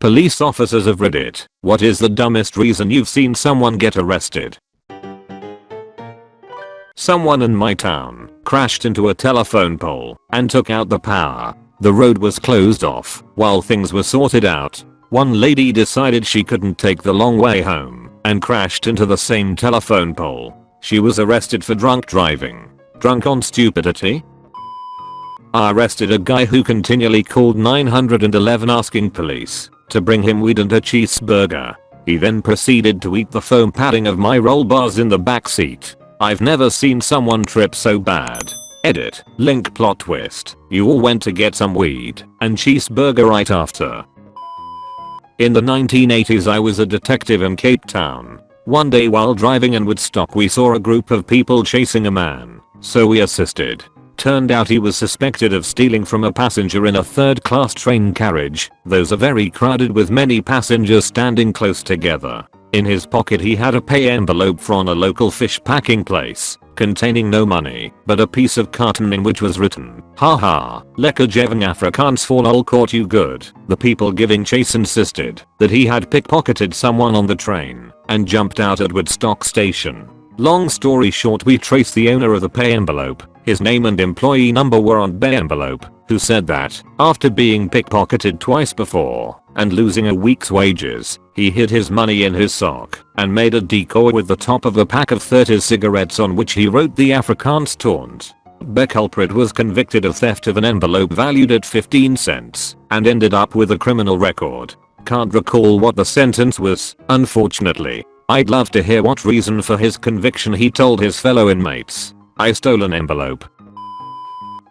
Police officers of Reddit, what is the dumbest reason you've seen someone get arrested? Someone in my town crashed into a telephone pole and took out the power. The road was closed off while things were sorted out. One lady decided she couldn't take the long way home and crashed into the same telephone pole. She was arrested for drunk driving. Drunk on stupidity? I arrested a guy who continually called 911 asking police to bring him weed and a cheeseburger. He then proceeded to eat the foam padding of my roll bars in the back seat. I've never seen someone trip so bad. Edit. Link plot twist. You all went to get some weed and cheeseburger right after. In the 1980s I was a detective in Cape Town. One day while driving in Woodstock we saw a group of people chasing a man, so we assisted. Turned out he was suspected of stealing from a passenger in a third class train carriage. Those are very crowded with many passengers standing close together. In his pocket he had a pay envelope from a local fish packing place, containing no money, but a piece of carton in which was written, haha, lekker gevang Afrikaans for lol caught you good. The people giving chase insisted that he had pickpocketed someone on the train and jumped out at Woodstock station. Long story short we traced the owner of the pay envelope, his name and employee number were on the envelope, who said that, after being pickpocketed twice before, and losing a week's wages, he hid his money in his sock and made a decoy with the top of a pack of 30 cigarettes on which he wrote the Afrikaans taunt. The culprit was convicted of theft of an envelope valued at 15 cents and ended up with a criminal record. Can't recall what the sentence was, unfortunately. I'd love to hear what reason for his conviction he told his fellow inmates. I stole an envelope.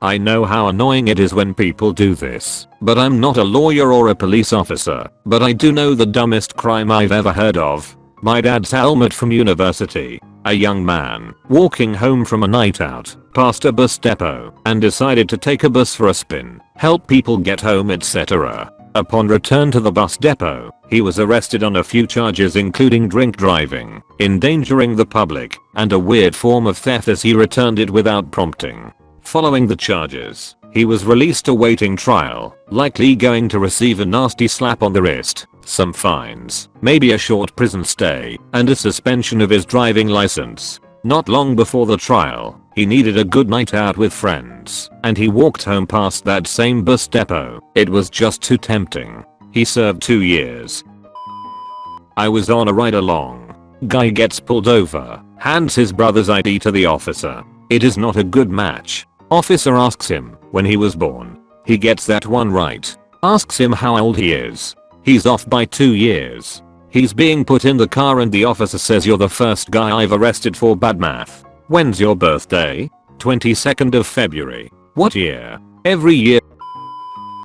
I know how annoying it is when people do this, but I'm not a lawyer or a police officer, but I do know the dumbest crime I've ever heard of. My dad's helmet from university. A young man, walking home from a night out, passed a bus depot and decided to take a bus for a spin, help people get home etc. Upon return to the bus depot, he was arrested on a few charges including drink driving, endangering the public, and a weird form of theft as he returned it without prompting. Following the charges, he was released awaiting trial, likely going to receive a nasty slap on the wrist, some fines, maybe a short prison stay, and a suspension of his driving license. Not long before the trial, he needed a good night out with friends, and he walked home past that same bus depot. It was just too tempting. He served 2 years. I was on a ride along. Guy gets pulled over, hands his brother's ID to the officer. It is not a good match, Officer asks him when he was born. He gets that one right. Asks him how old he is. He's off by 2 years. He's being put in the car and the officer says you're the first guy I've arrested for bad math. When's your birthday? 22nd of February. What year? Every year.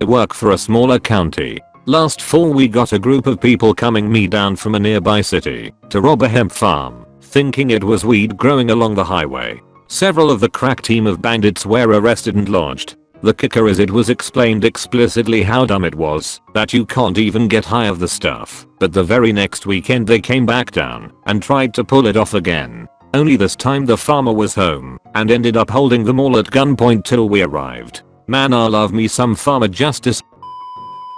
I work for a smaller county. Last fall we got a group of people coming me down from a nearby city to rob a hemp farm, thinking it was weed growing along the highway. Several of the crack team of bandits were arrested and launched. The kicker is it was explained explicitly how dumb it was that you can't even get high of the stuff. But the very next weekend they came back down and tried to pull it off again. Only this time the farmer was home and ended up holding them all at gunpoint till we arrived. Man I love me some farmer justice.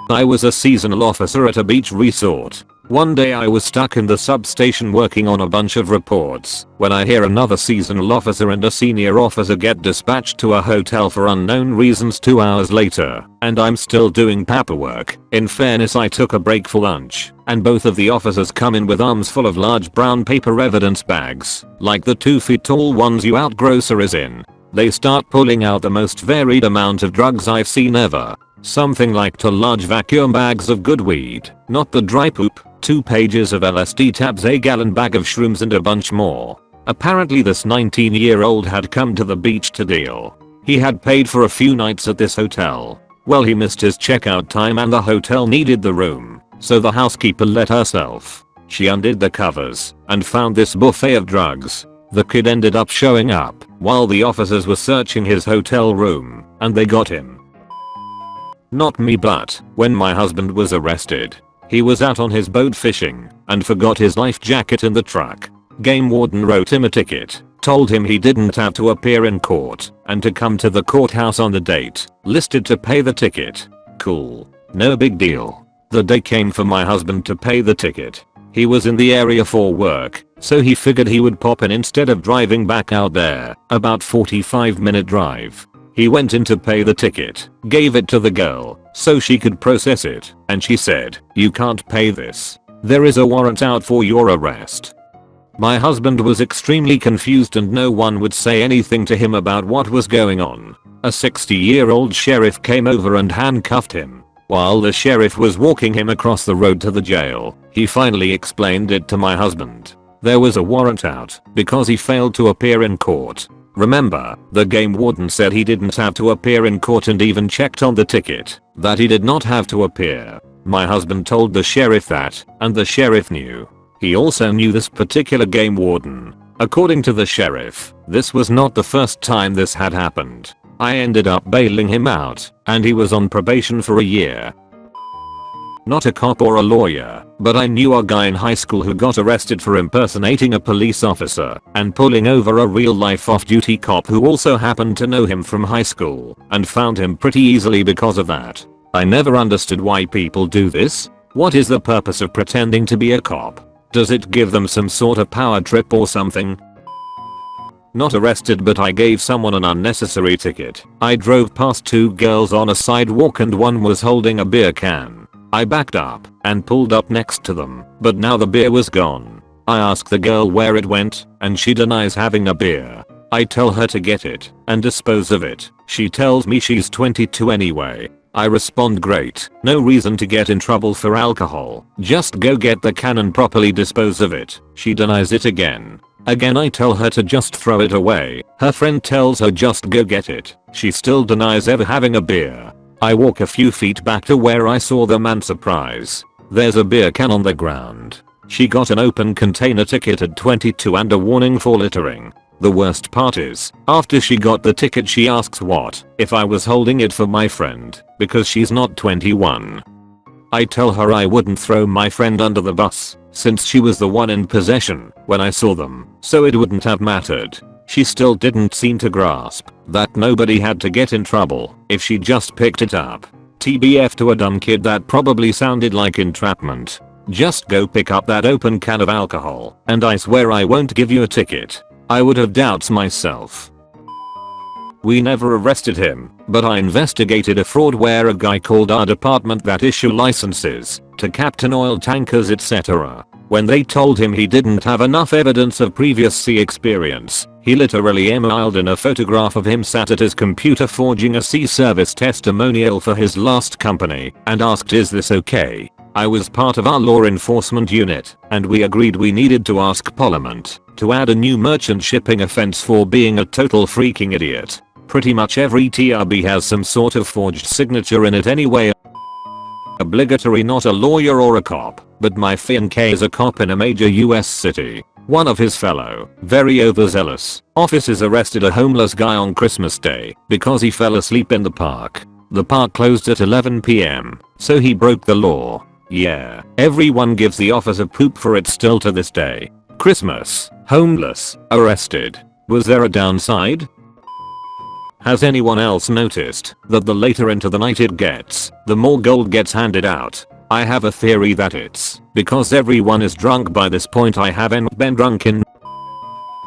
I was a seasonal officer at a beach resort one day I was stuck in the substation working on a bunch of reports when I hear another seasonal officer and a senior officer get dispatched to a hotel for unknown reasons 2 hours later and I'm still doing paperwork. In fairness I took a break for lunch and both of the officers come in with arms full of large brown paper evidence bags like the 2 feet tall ones you out groceries in. They start pulling out the most varied amount of drugs I've seen ever. Something like two large vacuum bags of good weed, not the dry poop, 2 pages of LSD tabs a gallon bag of shrooms and a bunch more. Apparently this 19 year old had come to the beach to deal. He had paid for a few nights at this hotel. Well he missed his checkout time and the hotel needed the room, so the housekeeper let herself. She undid the covers and found this buffet of drugs. The kid ended up showing up while the officers were searching his hotel room and they got him. Not me but when my husband was arrested he was out on his boat fishing and forgot his life jacket in the truck. Game warden wrote him a ticket, told him he didn't have to appear in court and to come to the courthouse on the date, listed to pay the ticket. Cool. No big deal. The day came for my husband to pay the ticket. He was in the area for work, so he figured he would pop in instead of driving back out there, about 45 minute drive. He went in to pay the ticket, gave it to the girl, so she could process it, and she said, you can't pay this. There is a warrant out for your arrest. My husband was extremely confused and no one would say anything to him about what was going on. A 60 year old sheriff came over and handcuffed him. While the sheriff was walking him across the road to the jail, he finally explained it to my husband. There was a warrant out because he failed to appear in court Remember, the game warden said he didn't have to appear in court and even checked on the ticket that he did not have to appear. My husband told the sheriff that, and the sheriff knew. He also knew this particular game warden. According to the sheriff, this was not the first time this had happened. I ended up bailing him out, and he was on probation for a year. Not a cop or a lawyer, but I knew a guy in high school who got arrested for impersonating a police officer and pulling over a real life off-duty cop who also happened to know him from high school and found him pretty easily because of that. I never understood why people do this. What is the purpose of pretending to be a cop? Does it give them some sort of power trip or something? Not arrested but I gave someone an unnecessary ticket. I drove past two girls on a sidewalk and one was holding a beer can. I backed up and pulled up next to them, but now the beer was gone. I ask the girl where it went, and she denies having a beer. I tell her to get it and dispose of it. She tells me she's 22 anyway. I respond great, no reason to get in trouble for alcohol, just go get the can and properly dispose of it. She denies it again. Again I tell her to just throw it away. Her friend tells her just go get it. She still denies ever having a beer. I walk a few feet back to where I saw them and surprise. There's a beer can on the ground. She got an open container ticket at 22 and a warning for littering. The worst part is, after she got the ticket she asks what if I was holding it for my friend, because she's not 21. I tell her I wouldn't throw my friend under the bus, since she was the one in possession when I saw them, so it wouldn't have mattered. She still didn't seem to grasp that nobody had to get in trouble if she just picked it up. TBF to a dumb kid that probably sounded like entrapment. Just go pick up that open can of alcohol and I swear I won't give you a ticket. I would have doubts myself. We never arrested him, but I investigated a fraud where a guy called our department that issue licenses to captain oil tankers etc. When they told him he didn't have enough evidence of previous sea experience, he literally emailed in a photograph of him sat at his computer forging a sea service testimonial for his last company and asked is this okay? I was part of our law enforcement unit and we agreed we needed to ask parliament to add a new merchant shipping offense for being a total freaking idiot. Pretty much every TRB has some sort of forged signature in it anyway. Obligatory not a lawyer or a cop, but my fiancé is a cop in a major US city one of his fellow, very overzealous, officers arrested a homeless guy on Christmas day because he fell asleep in the park. The park closed at 11pm, so he broke the law. Yeah, everyone gives the officer poop for it still to this day. Christmas, homeless, arrested. Was there a downside? Has anyone else noticed that the later into the night it gets, the more gold gets handed out? I have a theory that it's because everyone is drunk by this point I haven't been drunk in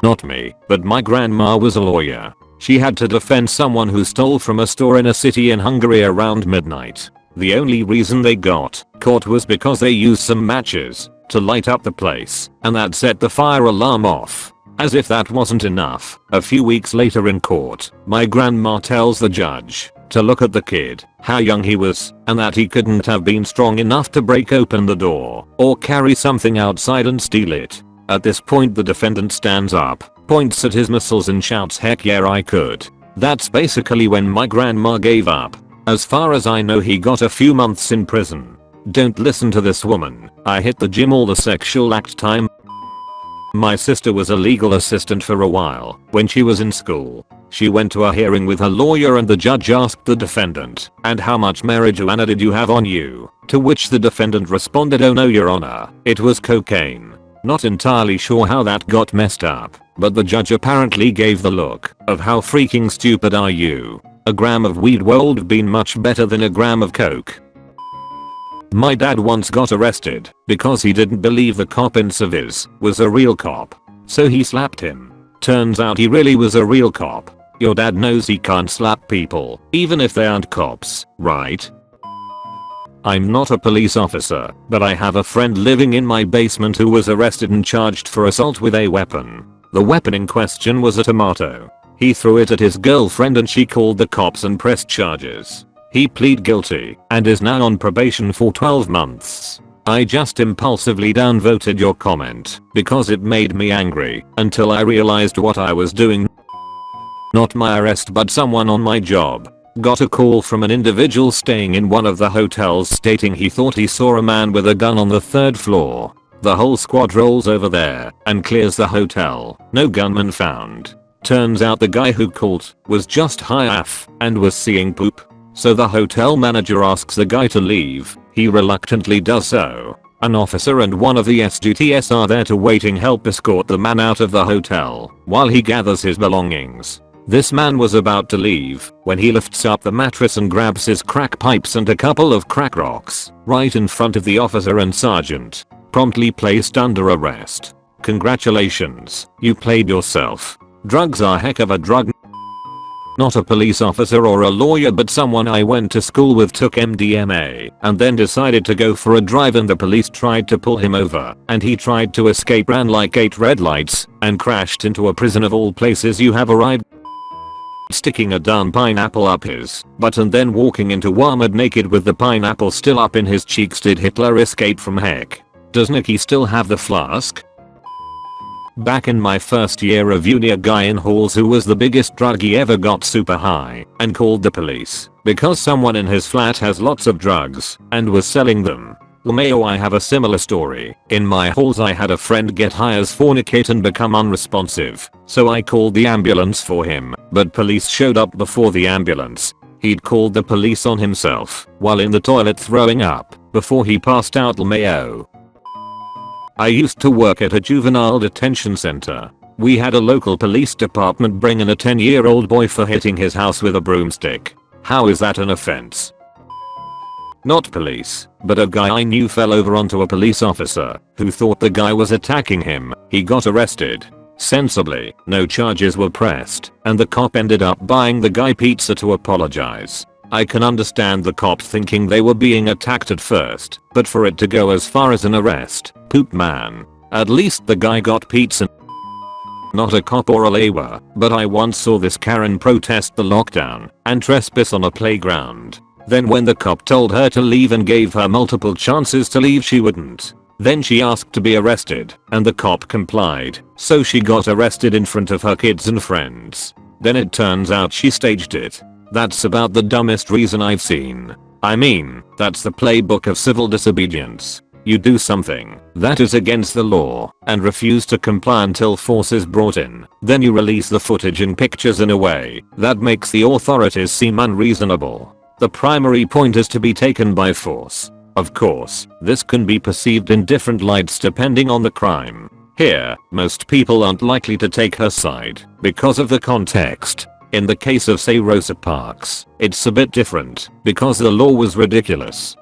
not me, but my grandma was a lawyer. She had to defend someone who stole from a store in a city in Hungary around midnight. The only reason they got caught was because they used some matches to light up the place and that set the fire alarm off. As if that wasn't enough, a few weeks later in court, my grandma tells the judge to look at the kid, how young he was, and that he couldn't have been strong enough to break open the door or carry something outside and steal it. At this point the defendant stands up, points at his muscles and shouts heck yeah I could. That's basically when my grandma gave up. As far as I know he got a few months in prison. Don't listen to this woman. I hit the gym all the sexual act time. My sister was a legal assistant for a while when she was in school. She went to a hearing with her lawyer and the judge asked the defendant, and how much marijuana did you have on you? To which the defendant responded oh no your honor, it was cocaine. Not entirely sure how that got messed up, but the judge apparently gave the look of how freaking stupid are you. A gram of weed would have been much better than a gram of coke. My dad once got arrested because he didn't believe the cop in civvies was a real cop. So he slapped him. Turns out he really was a real cop. Your dad knows he can't slap people, even if they aren't cops, right? I'm not a police officer, but I have a friend living in my basement who was arrested and charged for assault with a weapon. The weapon in question was a tomato. He threw it at his girlfriend and she called the cops and pressed charges. He plead guilty and is now on probation for 12 months. I just impulsively downvoted your comment because it made me angry until I realized what I was doing. Not my arrest but someone on my job. Got a call from an individual staying in one of the hotels stating he thought he saw a man with a gun on the third floor. The whole squad rolls over there and clears the hotel. No gunman found. Turns out the guy who called was just high AF and was seeing poop so the hotel manager asks the guy to leave. He reluctantly does so. An officer and one of the SDTS are there to waiting help escort the man out of the hotel while he gathers his belongings. This man was about to leave when he lifts up the mattress and grabs his crack pipes and a couple of crack rocks right in front of the officer and sergeant. Promptly placed under arrest. Congratulations, you played yourself. Drugs are heck of a drug not a police officer or a lawyer but someone I went to school with took MDMA and then decided to go for a drive and the police tried to pull him over and he tried to escape ran like 8 red lights and crashed into a prison of all places you have arrived sticking a darn pineapple up his butt and then walking into Walmart naked with the pineapple still up in his cheeks did Hitler escape from heck? Does Nikki still have the flask? Back in my first year of uni a guy in halls who was the biggest druggie ever got super high and called the police because someone in his flat has lots of drugs and was selling them. LMAO I have a similar story. In my halls I had a friend get high as fornicate and become unresponsive, so I called the ambulance for him, but police showed up before the ambulance. He'd called the police on himself while in the toilet throwing up before he passed out LMAO. I used to work at a juvenile detention center. We had a local police department bring in a 10 year old boy for hitting his house with a broomstick. How is that an offense? Not police, but a guy I knew fell over onto a police officer who thought the guy was attacking him. He got arrested. Sensibly, no charges were pressed, and the cop ended up buying the guy pizza to apologize. I can understand the cop thinking they were being attacked at first, but for it to go as far as an arrest, poop man. At least the guy got pizza. Not a cop or a labour, but I once saw this Karen protest the lockdown and trespass on a playground. Then when the cop told her to leave and gave her multiple chances to leave she wouldn't. Then she asked to be arrested, and the cop complied, so she got arrested in front of her kids and friends. Then it turns out she staged it that's about the dumbest reason I've seen. I mean, that's the playbook of civil disobedience. You do something that is against the law and refuse to comply until force is brought in. Then you release the footage and pictures in a way that makes the authorities seem unreasonable. The primary point is to be taken by force. Of course, this can be perceived in different lights depending on the crime. Here, most people aren't likely to take her side because of the context in the case of say Rosa Parks, it's a bit different because the law was ridiculous.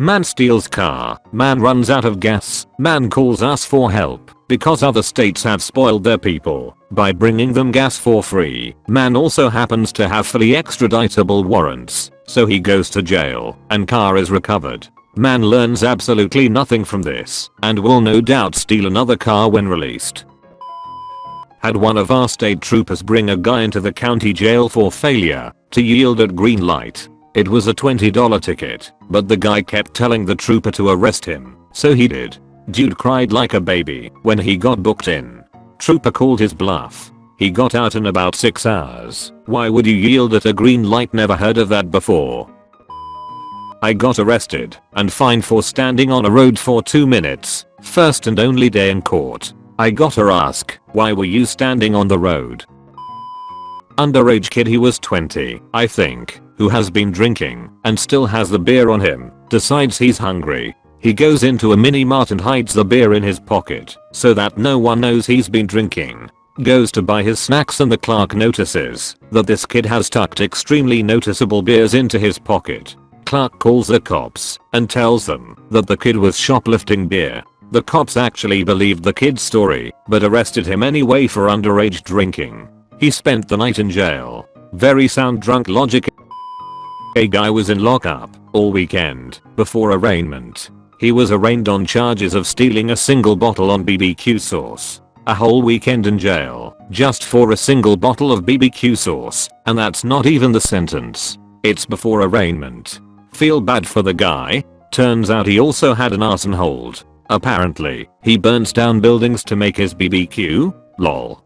Man steals car, man runs out of gas, man calls us for help because other states have spoiled their people by bringing them gas for free. Man also happens to have fully extraditable warrants, so he goes to jail and car is recovered. Man learns absolutely nothing from this and will no doubt steal another car when released had one of our state troopers bring a guy into the county jail for failure to yield at green light. It was a $20 ticket, but the guy kept telling the trooper to arrest him, so he did. Dude cried like a baby when he got booked in. Trooper called his bluff. He got out in about 6 hours. Why would you yield at a green light never heard of that before. I got arrested and fined for standing on a road for 2 minutes, first and only day in court. I gotta ask, why were you standing on the road? Underage kid he was 20, I think, who has been drinking and still has the beer on him, decides he's hungry. He goes into a mini mart and hides the beer in his pocket so that no one knows he's been drinking. Goes to buy his snacks and the clerk notices that this kid has tucked extremely noticeable beers into his pocket. clerk calls the cops and tells them that the kid was shoplifting beer. The cops actually believed the kid's story, but arrested him anyway for underage drinking. He spent the night in jail. Very sound drunk logic. A guy was in lockup all weekend before arraignment. He was arraigned on charges of stealing a single bottle on BBQ sauce. A whole weekend in jail just for a single bottle of BBQ sauce, and that's not even the sentence. It's before arraignment. Feel bad for the guy. Turns out he also had an arson hold. Apparently, he burns down buildings to make his BBQ? Lol.